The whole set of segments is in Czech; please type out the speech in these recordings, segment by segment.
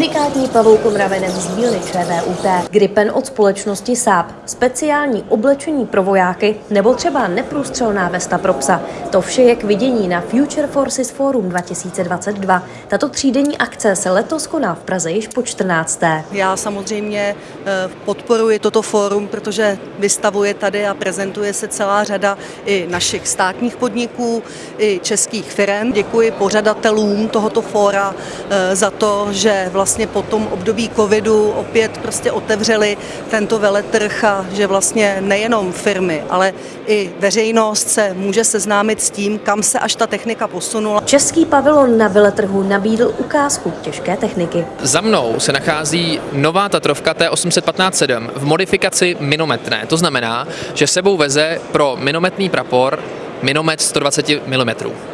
Unikátní pavoukomravenem z dílny ČVUT, Gripen od společnosti Saab, speciální oblečení pro vojáky nebo třeba neprůstřelná vesta pro psa. To vše je k vidění na Future Forces Forum 2022. Tato třídenní akce se letos koná v Praze již po 14. Já samozřejmě eh, podporuji toto fórum, protože vystavuje tady a prezentuje se celá řada i našich státních podniků, i českých firm. Děkuji pořadatelům tohoto fóra eh, za to, že vlastně po tom období covidu opět prostě otevřeli tento veletrh a že vlastně nejenom firmy, ale i veřejnost se může seznámit s tím, kam se až ta technika posunula. Český pavilon na veletrhu nabídl ukázku těžké techniky. Za mnou se nachází nová Tatrovka T815-7 v modifikaci minometné. To znamená, že sebou veze pro minometný prapor minomet 120 mm.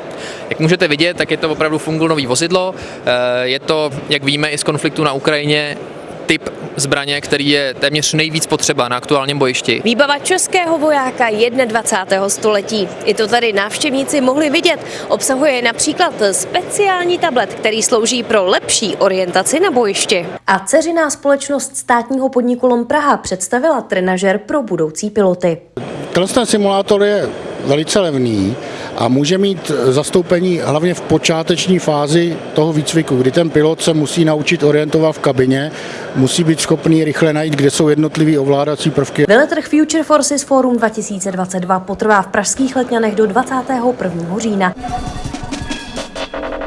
Jak můžete vidět, tak je to opravdu fungulový vozidlo. Eh, je to, jak víme, i z konfliktu na Ukrajině typ zbraně, který je téměř nejvíc potřeba na aktuálním bojišti. Výbava českého vojáka 21. století. I to tady návštěvníci mohli vidět. Obsahuje například speciální tablet, který slouží pro lepší orientaci na bojišti. A ceřiná společnost státního podniku Lom Praha představila trenažer pro budoucí piloty. Tenhle simulátor je velice levný a může mít zastoupení hlavně v počáteční fázi toho výcviku, kdy ten pilot se musí naučit orientovat v kabině, musí být schopný rychle najít, kde jsou jednotlivé ovládací prvky. Veletrh Future Forces Forum 2022 potrvá v pražských letňanech do 21. října.